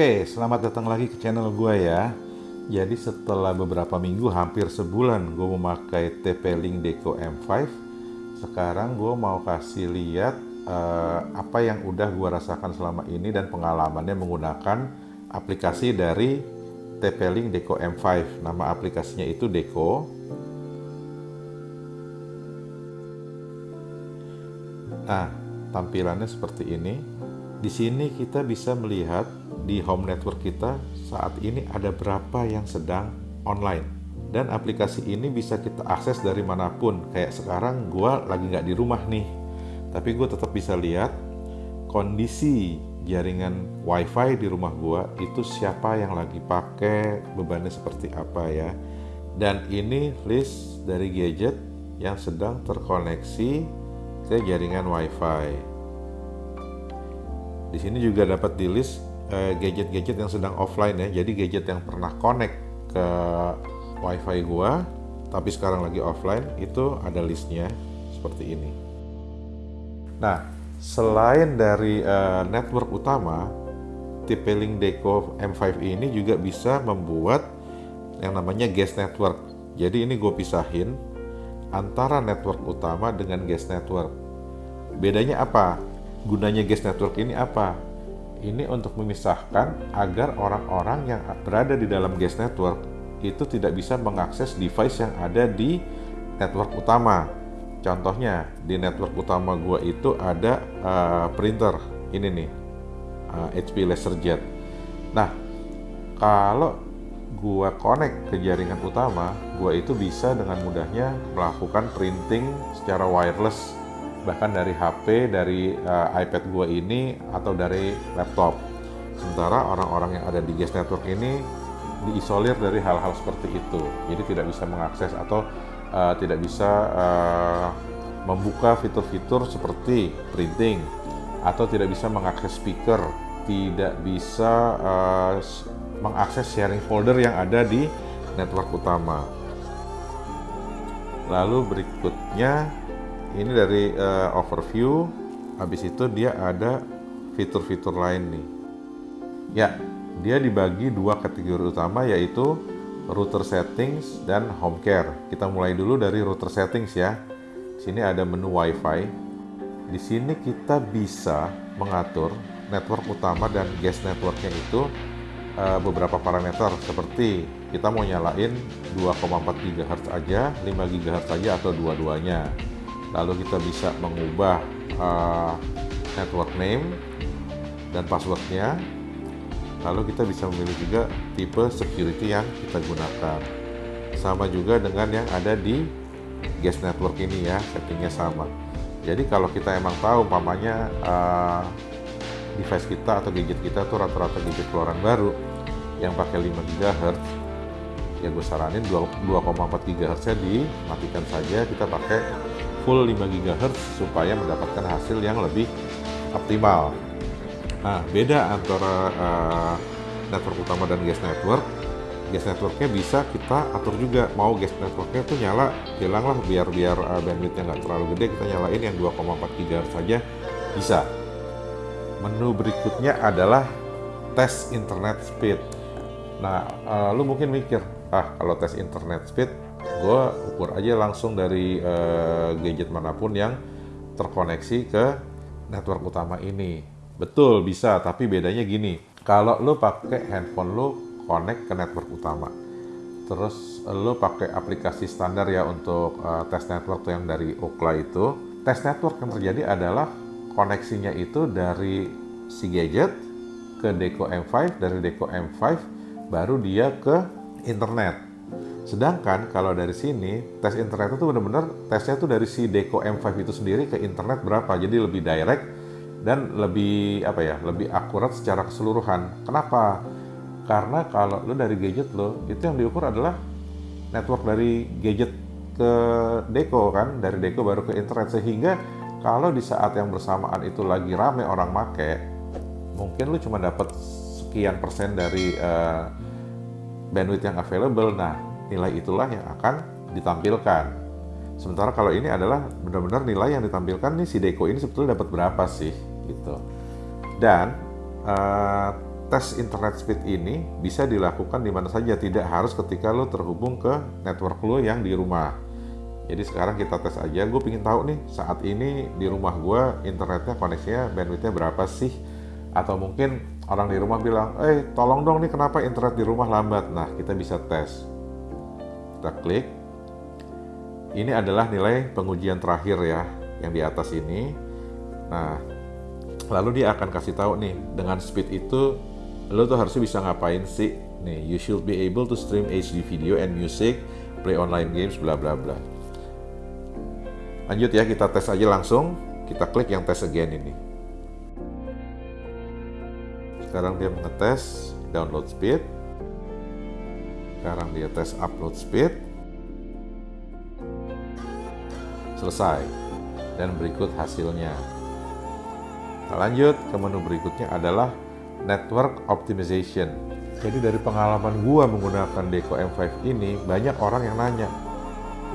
Oke, selamat datang lagi ke channel gue ya. Jadi setelah beberapa minggu, hampir sebulan gue memakai TP-Link Deco M5, sekarang gue mau kasih lihat uh, apa yang udah gue rasakan selama ini dan pengalamannya menggunakan aplikasi dari TP-Link Deco M5. Nama aplikasinya itu Deco. Nah, tampilannya seperti ini. Di sini kita bisa melihat di home network kita saat ini ada berapa yang sedang online. Dan aplikasi ini bisa kita akses dari mana pun. Kayak sekarang gue lagi nggak di rumah nih. Tapi gue tetap bisa lihat kondisi jaringan wifi di rumah gue itu siapa yang lagi pakai bebannya seperti apa ya. Dan ini list dari gadget yang sedang terkoneksi ke jaringan wifi. Di sini juga dapat di list gadget-gadget yang sedang offline ya. Jadi gadget yang pernah connect ke WiFi gua tapi sekarang lagi offline itu ada listnya seperti ini. Nah, selain dari uh, network utama, TP-Link Deco M5 ini juga bisa membuat yang namanya guest network. Jadi ini gue pisahin antara network utama dengan guest network. Bedanya apa? Gunanya guest network ini apa? Ini untuk memisahkan agar orang-orang yang berada di dalam guest network itu tidak bisa mengakses device yang ada di network utama. Contohnya di network utama gue itu ada uh, printer ini nih uh, eh, HP LaserJet. Nah kalau gue connect ke jaringan utama, gue itu bisa dengan mudahnya melakukan printing secara wireless bahkan dari HP, dari uh, iPad gue ini atau dari laptop. Sementara orang-orang yang ada di Guest Network ini diisolir dari hal-hal seperti itu, jadi tidak bisa mengakses atau uh, tidak bisa uh, membuka fitur-fitur seperti printing atau tidak bisa mengakses speaker, tidak bisa uh, mengakses sharing folder yang ada di network utama. Lalu berikutnya ini dari uh, overview. Habis itu dia ada fitur-fitur lain nih. Ya dia dibagi dua kategori utama yaitu router settings dan home care. Kita mulai dulu dari router settings ya. Di sini ada menu wifi. Di sini kita bisa mengatur network utama dan guest networknya itu uh, beberapa parameter. Seperti kita mau nyalain 2,4 GHz aja 5 GHz aja atau dua-duanya lalu kita bisa mengubah uh, network name dan passwordnya. Lalu kita bisa memilih juga tipe security yang kita gunakan. Sama juga dengan yang ada di guest network ini ya settingnya sama. Jadi kalau kita emang tahu umpamanya uh, device kita atau gadget kita tuh rata-rata gadget keluaran baru yang pakai 5 GHz ya gue saranin 2,4 GHz nya dimatikan saja kita pakai full 5 GHz supaya mendapatkan hasil yang lebih optimal. Nah, beda antara uh, network utama dan guest network. Guest networknya bisa kita atur juga mau guest networknya tuh nyala hilang lah biar biar uh, bandwidthnya nggak terlalu gede kita nyalain yang 2,4 GHz saja bisa. Menu berikutnya adalah tes internet speed. Nah, uh, lu mungkin mikir, ah kalau tes internet speed gue ukur aja langsung dari uh, gadget mana pun yang terkoneksi ke network utama ini. Betul bisa, tapi bedanya gini. Kalau lo pakai handphone lo connect ke network utama, terus lo pakai aplikasi standar ya untuk uh, tes network yang dari Ookla itu. Tes network yang terjadi adalah koneksinya itu dari si gadget ke Deco M5, dari Deco M5 baru dia ke internet Sedangkan kalau dari sini tes internet itu benar-benar tesnya tuh dari si Deco M5 itu sendiri ke internet berapa. Jadi lebih direct dan lebih apa ya, lebih akurat secara keseluruhan. Kenapa? Karena kalau lo dari gadget lo itu yang diukur adalah network dari gadget ke Deco kan, dari Deco baru ke internet sehingga kalau di saat yang bersamaan itu lagi rame orang make, mungkin lo cuma dapat sekian persen dari uh, bandwidth yang available. Nah, nilai itulah yang akan ditampilkan. Sementara kalau ini adalah benar-benar nilai yang ditampilkan nih si Deco ini sebetulnya dapat berapa sih gitu. Dan uh, tes internet speed ini bisa dilakukan di mana saja, tidak harus ketika lo terhubung ke network lo yang di rumah. Jadi sekarang kita tes aja, gue pengen tahu nih saat ini di rumah gue internetnya koneksinya bandwidthnya berapa sih? Atau mungkin orang di rumah bilang, eh tolong dong nih kenapa internet di rumah lambat? Nah kita bisa tes. Kita klik. Ini adalah nilai pengujian terakhir ya, yang di atas ini. Nah, lalu dia akan kasih tahu nih dengan speed itu lo tuh harusnya bisa ngapain sih? Nih you should be able to stream HD video and music play online games bla bla bla. Lanjut ya kita tes aja langsung. Kita klik yang tes again ini. Sekarang dia mengetes download speed sekarang dia tes upload speed selesai dan berikut hasilnya nah, lanjut ke menu berikutnya adalah network optimization. Jadi dari pengalaman gua menggunakan Deco M5 ini banyak orang yang nanya,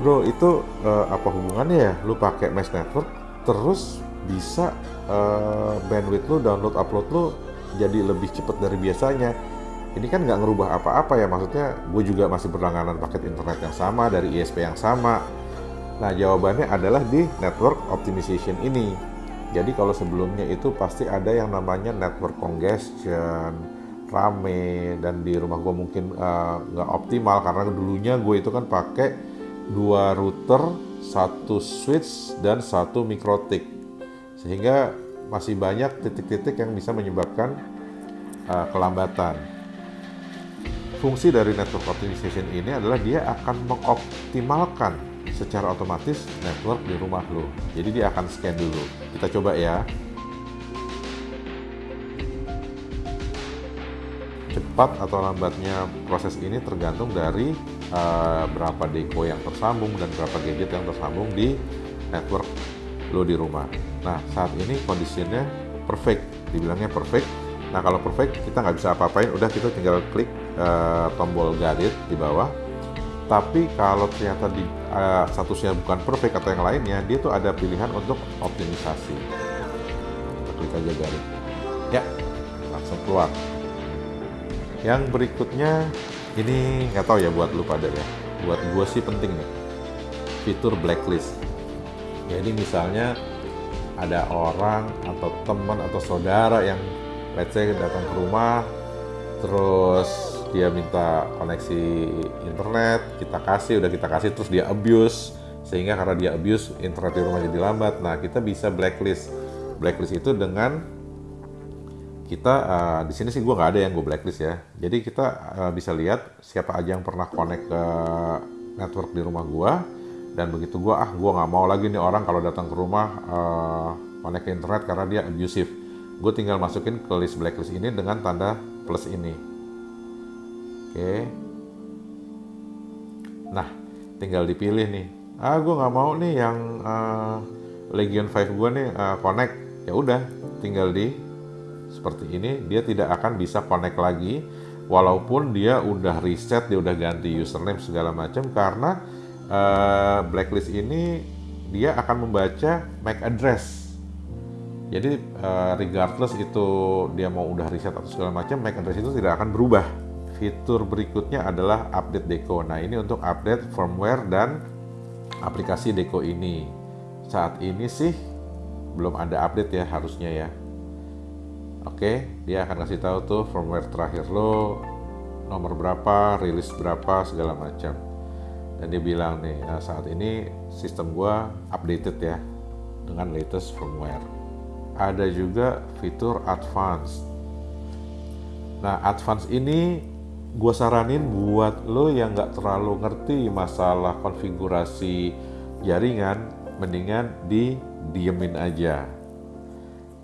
bro itu uh, apa hubungannya ya? Lu pakai mesh network terus bisa uh, bandwidth lu download upload lu jadi lebih cepat dari biasanya. Ini kan nggak ngerubah apa-apa ya maksudnya gue juga masih berlangganan paket internet yang sama dari ISP yang sama. Nah jawabannya adalah di network optimization ini jadi kalau sebelumnya itu pasti ada yang namanya network congestion, rame dan di rumah gue mungkin eh, nggak uh, optimal karena dulunya gue itu kan pakai dua router, satu switch dan satu mikrotik sehingga masih banyak titik-titik yang bisa menyebabkan uh, kelambatan. Fungsi dari network optimization ini adalah dia akan mengoptimalkan secara otomatis network di rumah lo. Jadi dia akan scan dulu. Kita coba ya. Cepat atau lambatnya proses ini tergantung dari uh, berapa deco yang tersambung dan berapa gadget yang tersambung di network lo di rumah. Nah saat ini kondisinya perfect, dibilangnya perfect. Nah kalau perfect kita nggak bisa apa-apain, udah kita tinggal klik uh, tombol garis di bawah. Tapi kalau ternyata di uh, statusnya bukan perfect atau yang lainnya dia tuh ada pilihan untuk optimisasi. Kita klik aja garis. Ya langsung keluar. Yang berikutnya ini nggak tahu ya buat lu pada ya. Buat gue sih penting nih. Fitur blacklist. Jadi misalnya ada orang atau teman atau saudara yang let's say datang ke rumah terus dia minta koneksi internet kita kasih udah kita kasih terus dia abuse. Sehingga karena dia abuse internet di rumah jadi lambat. Nah kita bisa blacklist. Blacklist itu dengan kita uh, di sini sih gue nggak ada yang gue blacklist ya. Jadi kita uh, bisa lihat siapa aja yang pernah connect ke network di rumah gue dan begitu gue ah gue nggak mau lagi nih orang kalau datang ke rumah uh, connect ke internet karena dia abusive. Gue tinggal masukin ke list blacklist ini dengan tanda plus ini Oke. Nah, tinggal dipilih nih. Ah, gue nggak mau nih yang uh, Legion 5 gue nih uh, connect. Ya udah, tinggal di seperti ini. Dia tidak akan bisa connect lagi, walaupun dia udah reset, dia udah ganti username segala macam karena uh, blacklist ini dia akan membaca MAC address. Jadi uh, regardless itu dia mau udah reset atau segala macam, MAC address itu tidak akan berubah Fitur berikutnya adalah update Deco. Nah, ini untuk update firmware dan aplikasi Deco ini. Saat ini sih belum ada update ya harusnya ya. Oke, dia akan kasih tahu tuh firmware terakhir lo nomor berapa, rilis berapa segala macam. Dan dia bilang nih, nah saat ini sistem gua updated ya dengan latest firmware. Ada juga fitur advance. Nah, advance ini gue saranin buat lo yang nggak terlalu ngerti masalah konfigurasi jaringan, mendingan di diemin aja.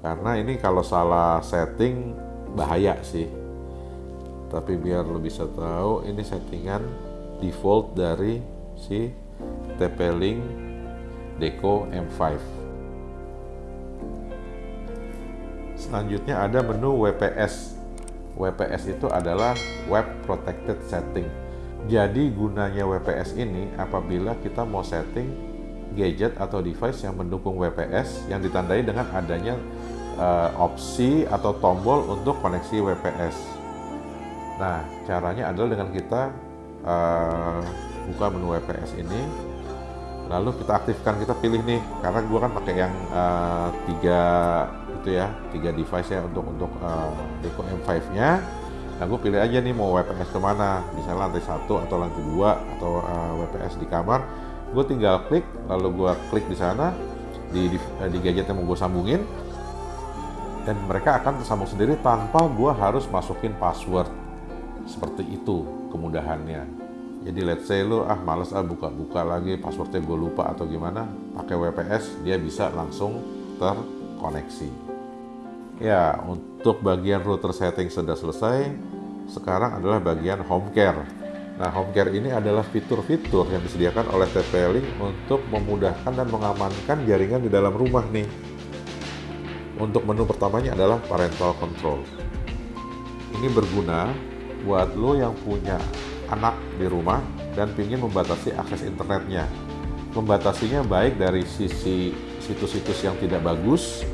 Karena ini kalau salah setting bahaya sih. Tapi biar lo bisa tahu ini settingan default dari si TP-Link Deco M5. Selanjutnya ada menu WPS WPS itu adalah Web Protected Setting. Jadi gunanya WPS ini apabila kita mau setting gadget atau device yang mendukung WPS yang ditandai dengan adanya uh, opsi atau tombol untuk koneksi WPS. Nah, caranya adalah dengan kita uh, buka menu WPS ini, lalu kita aktifkan, kita pilih nih, karena gue kan pakai yang uh, tiga itu ya, tiga device ya untuk untuk uh, Deco M5-nya. Nah, gue pilih aja nih mau WPS ke mana, misalnya lantai satu atau lantai dua atau uh, WPS di kamar. Gue tinggal klik, lalu gue klik di sana. Di, di, di gadget yang mau gue sambungin, dan mereka akan tersambung sendiri tanpa gue harus masukin password seperti itu kemudahannya jadi let's say lu ah males ah buka-buka lagi passwordnya gue lupa atau gimana pakai WPS dia bisa langsung terkoneksi ya untuk bagian router setting sudah selesai sekarang adalah bagian home care Nah, home care ini adalah fitur-fitur yang disediakan oleh TP-Link untuk memudahkan dan mengamankan jaringan di dalam rumah nih. Untuk menu pertamanya adalah parental control. Ini berguna buat lo yang punya anak di rumah dan ingin membatasi akses internetnya. Membatasinya baik dari sisi situs-situs yang tidak bagus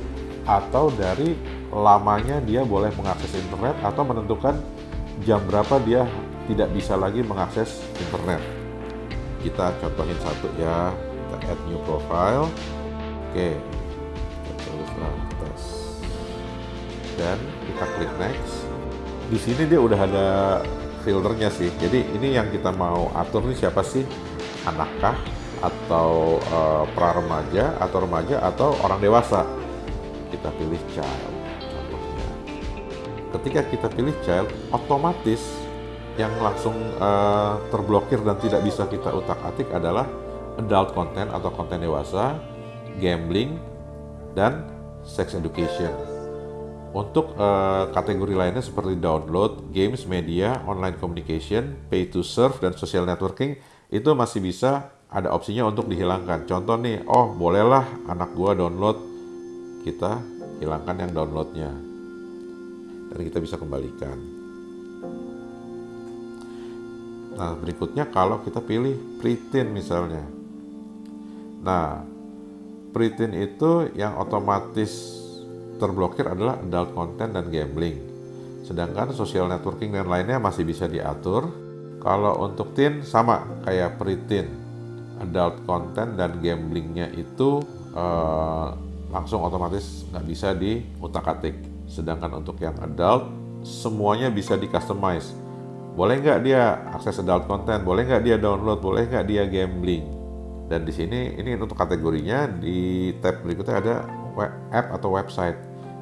atau dari lamanya dia boleh mengakses internet atau menentukan jam berapa dia tidak bisa lagi mengakses internet. Kita contohin satu ya, kita add new profile. Oke, dan kita klik next di sini dia udah ada filternya sih. Jadi ini yang kita mau atur nih siapa sih? Anakkah atau uh, pra remaja atau remaja atau orang dewasa? Kita pilih child. Contohnya ketika kita pilih child otomatis yang langsung uh, terblokir dan tidak bisa kita utak-atik adalah adult content atau konten dewasa, gambling, dan sex education. Untuk uh, kategori lainnya seperti download, games, media, online communication, pay to serve, dan social networking itu masih bisa ada opsinya untuk dihilangkan. Contoh nih, oh bolehlah anak gua download, kita hilangkan yang downloadnya. Dan kita bisa kembalikan. Nah berikutnya kalau kita pilih preteen misalnya. Nah preteen itu yang otomatis terblokir adalah adult content dan gambling. Sedangkan social networking dan lainnya masih bisa diatur. Kalau untuk teen sama kayak pre-teen. Adult content dan gamblingnya itu uh, langsung otomatis nggak bisa diutak-atik. Sedangkan untuk yang adult semuanya bisa di customize. Boleh nggak dia akses adult content, boleh nggak dia download, boleh nggak dia gambling. Dan di sini ini untuk kategorinya di tab berikutnya ada app atau website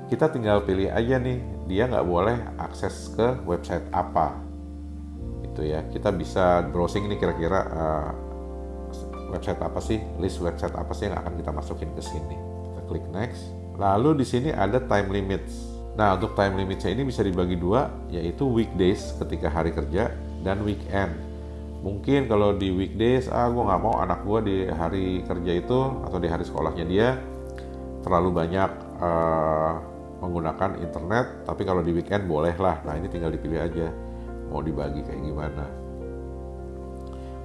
kita tinggal pilih aja nih dia nggak boleh akses ke website apa. Itu ya kita bisa browsing ini kira-kira uh, website apa sih list website apa sih yang akan kita masukin ke sini. Kita klik next. Lalu di sini ada time limits. Nah untuk time limitnya ini bisa dibagi dua yaitu weekdays ketika hari kerja dan weekend. Mungkin kalau di weekdays ah gue nggak mau anak gue di hari kerja itu atau di hari sekolahnya dia terlalu banyak uh, menggunakan internet tapi kalau di weekend boleh lah. Nah ini tinggal dipilih aja mau dibagi kayak gimana.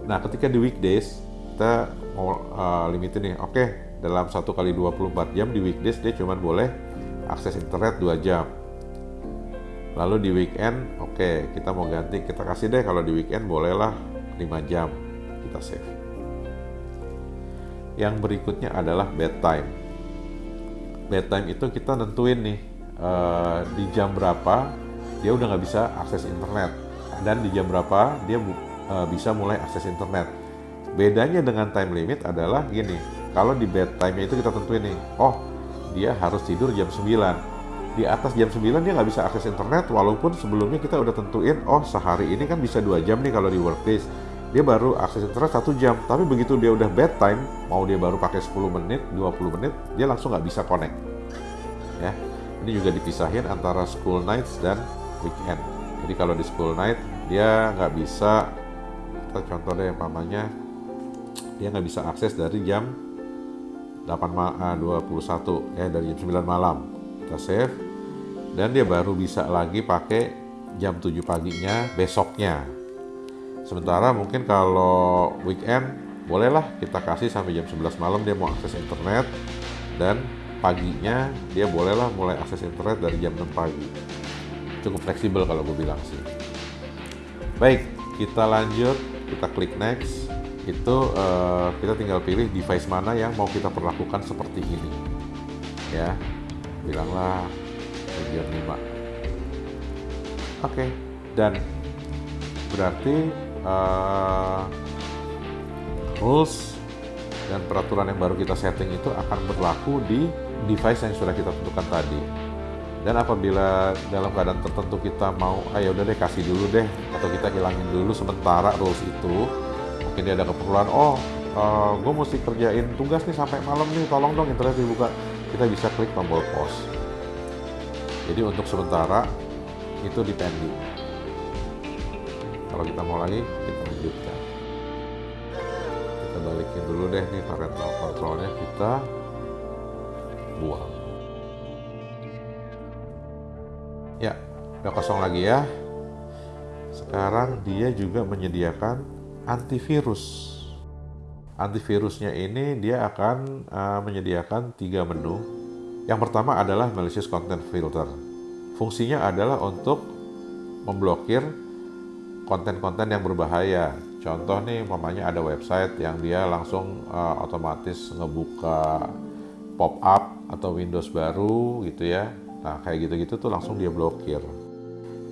Nah ketika di weekdays kita mau uh, limitin nih oke okay, dalam satu kali 24 jam di weekdays dia cuma boleh akses internet 2 jam. Lalu di weekend oke okay, kita mau ganti kita kasih deh kalau di weekend bolehlah 5 jam kita save. Yang berikutnya adalah bedtime bedtime itu kita nentuin nih uh, di jam berapa dia udah nggak bisa akses internet. Dan di jam berapa dia uh, bisa mulai akses internet. Bedanya dengan time limit adalah gini, kalau di bedtime itu kita tentuin nih, oh dia harus tidur jam 9 di atas jam 9 dia nggak bisa akses internet walaupun sebelumnya kita udah tentuin oh sehari ini kan bisa dua jam nih kalau di workdays dia baru akses internet satu jam. Tapi begitu dia udah bedtime mau dia baru pakai 10 menit 20 menit dia langsung nggak bisa connect. Ya ini juga dipisahin antara school nights dan weekend. Jadi kalau di school night dia nggak bisa kita contoh deh pamannya dia nggak bisa akses dari jam 8 ma 21 ya dari jam 9 malam. Kita save dan dia baru bisa lagi pakai jam 7 paginya besoknya Sementara mungkin kalau weekend bolehlah kita kasih sampai jam 11 malam dia mau akses internet. Dan paginya dia bolehlah mulai akses internet dari jam 6 pagi. Cukup fleksibel kalau gue bilang sih. Baik kita lanjut. Kita klik next. Itu uh, kita tinggal pilih device mana yang mau kita perlakukan seperti ini. Ya bilanglah region 5 oke okay. dan berarti uh, rules dan peraturan yang baru kita setting itu akan berlaku di device yang sudah kita tentukan tadi. Dan apabila dalam keadaan tertentu kita mau ayo ah, udah deh kasih dulu deh atau kita hilangin dulu sementara rules itu mungkin dia ada keperluan oh uh, eh, gue mesti kerjain tugas nih sampai malam nih tolong dong internet dibuka. Kita bisa klik tombol pause. Jadi untuk sementara itu di pending kalau kita mau lagi kita lanjutkan. Kita balikin dulu deh nih parental controlnya kita buang. Ya udah kosong lagi ya. Sekarang dia juga menyediakan antivirus. Antivirusnya ini dia akan uh, menyediakan tiga menu. Yang pertama adalah malicious content filter. Fungsinya adalah untuk memblokir konten-konten yang berbahaya contoh nih mamanya ada website yang dia langsung uh, otomatis ngebuka pop up atau Windows baru gitu ya Nah, kayak gitu-gitu tuh langsung dia blokir.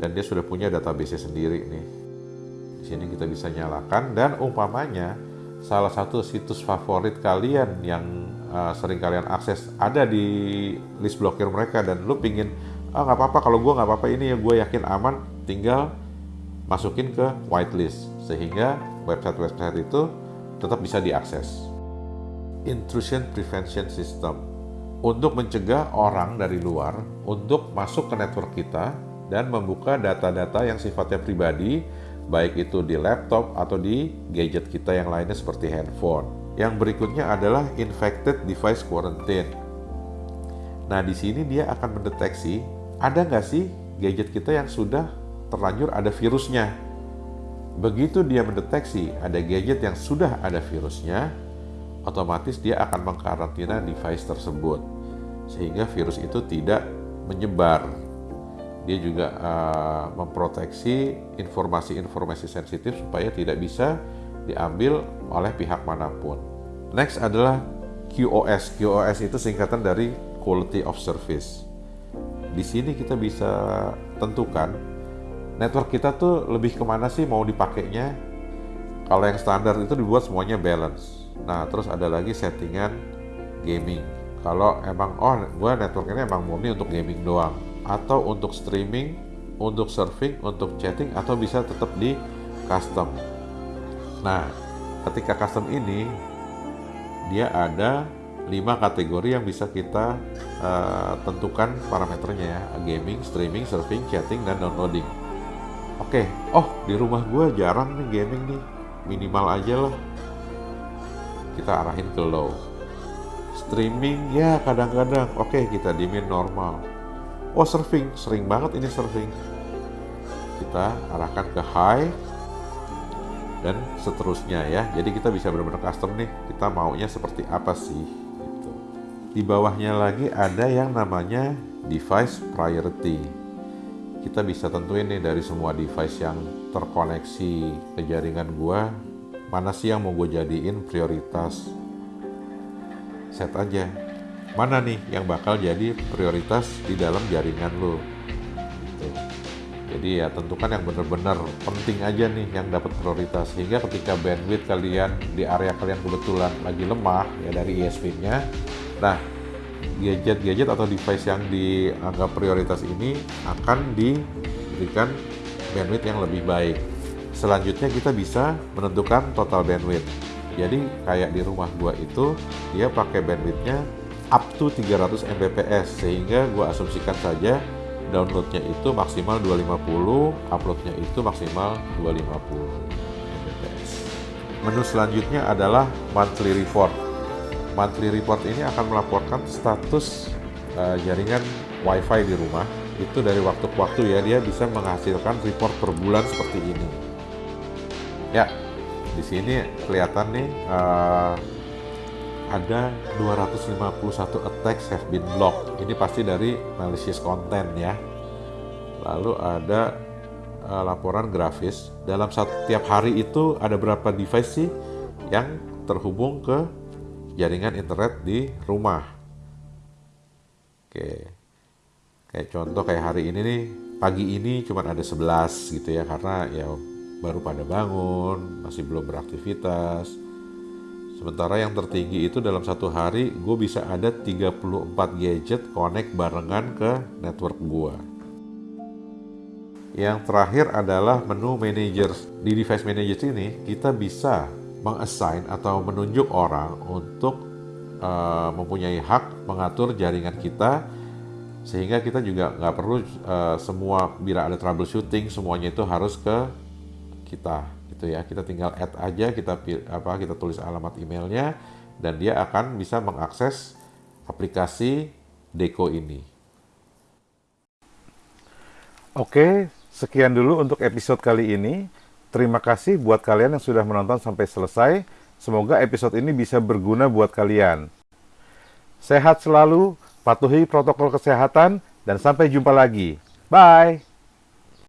Dan dia sudah punya database sendiri nih. Di sini kita bisa nyalakan dan umpamanya salah satu situs favorit kalian yang uh, sering kalian akses ada di list blokir mereka dan lu pingin ah nggak apa-apa kalau gue nggak apa-apa ini ya gue yakin aman tinggal masukin ke whitelist sehingga website-website itu tetap bisa diakses. Intrusion Prevention System untuk mencegah orang dari luar untuk masuk ke network kita dan membuka data-data yang sifatnya pribadi, baik itu di laptop atau di gadget kita yang lainnya seperti handphone. Yang berikutnya adalah infected device quarantine. Nah, di sini dia akan mendeteksi ada nggak sih gadget kita yang sudah terlanjur ada virusnya. Begitu dia mendeteksi ada gadget yang sudah ada virusnya, otomatis dia akan mengkarantina device tersebut sehingga virus itu tidak menyebar. Dia juga uh, memproteksi informasi-informasi sensitif supaya tidak bisa diambil oleh pihak mana pun. Next adalah QoS. QoS itu singkatan dari Quality of Service. Di sini kita bisa tentukan network kita tuh lebih ke mana sih mau dipakainya. Kalau yang standar itu dibuat semuanya balance Nah, terus ada lagi settingan gaming. Kalau emang oh gue network ini emang murni untuk gaming doang atau untuk streaming, untuk surfing, untuk chatting atau bisa tetap di custom. Nah, ketika custom ini dia ada lima kategori yang bisa kita uh, tentukan parameternya ya gaming, streaming, surfing, chatting, dan downloading oke okay. oh di rumah gue jarang nih gaming nih. Minimal aja lah. Kita arahin ke low streaming ya kadang-kadang. Oke okay, kita dimin normal. Oh surfing. Sering banget ini surfing. Kita arahkan ke high. Dan seterusnya ya. Jadi kita bisa benar-benar custom nih. Kita maunya seperti apa sih? Gitu. di bawahnya lagi ada yang namanya device priority kita bisa tentuin nih dari semua device yang terkoneksi ke jaringan gua mana sih yang mau gue jadiin prioritas set aja. Mana nih yang bakal jadi prioritas di dalam jaringan lo gitu. jadi ya tentukan yang benar-benar penting aja nih yang dapat prioritas. Sehingga ketika bandwidth kalian di area kalian kebetulan lagi lemah ya dari ISP-nya nah gadget-gadget atau device yang dianggap prioritas ini akan diberikan bandwidth yang lebih baik Selanjutnya kita bisa menentukan total bandwidth. Jadi kayak di rumah gua itu dia pakai bandwidthnya up to 300 Mbps sehingga gua asumsikan saja downloadnya itu maksimal 250, uploadnya itu maksimal 250 Mbps. Menu selanjutnya adalah monthly report. Monthly report ini akan melaporkan status uh, jaringan WiFi di rumah itu dari waktu ke waktu ya dia bisa menghasilkan report per bulan seperti ini. Ya, di sini kelihatan nih uh, ada 251 attacks have been blocked. Ini pasti dari malicious content ya. Lalu ada uh, laporan grafis. Dalam setiap hari itu ada berapa device sih yang terhubung ke jaringan internet di rumah. Oke. Kayak contoh kayak hari ini nih, pagi ini cuma ada 11 gitu ya karena ya baru pada bangun, masih belum beraktivitas Sementara yang tertinggi itu dalam satu hari gue bisa ada 34 gadget connect barengan ke network gue. Yang terakhir adalah menu manager. Di device manager ini kita bisa mengassign atau menunjuk orang untuk uh, mempunyai hak mengatur jaringan kita sehingga kita juga nggak perlu uh, semua bila ada troubleshooting semuanya itu harus ke kita gitu ya. Kita tinggal add aja, kita apa kita tulis alamat emailnya dan dia akan bisa mengakses aplikasi Deco ini. Oke, sekian dulu untuk episode kali ini. Terima kasih buat kalian yang sudah menonton sampai selesai. Semoga episode ini bisa berguna buat kalian. Sehat selalu, patuhi protokol kesehatan, dan sampai jumpa lagi. Bye!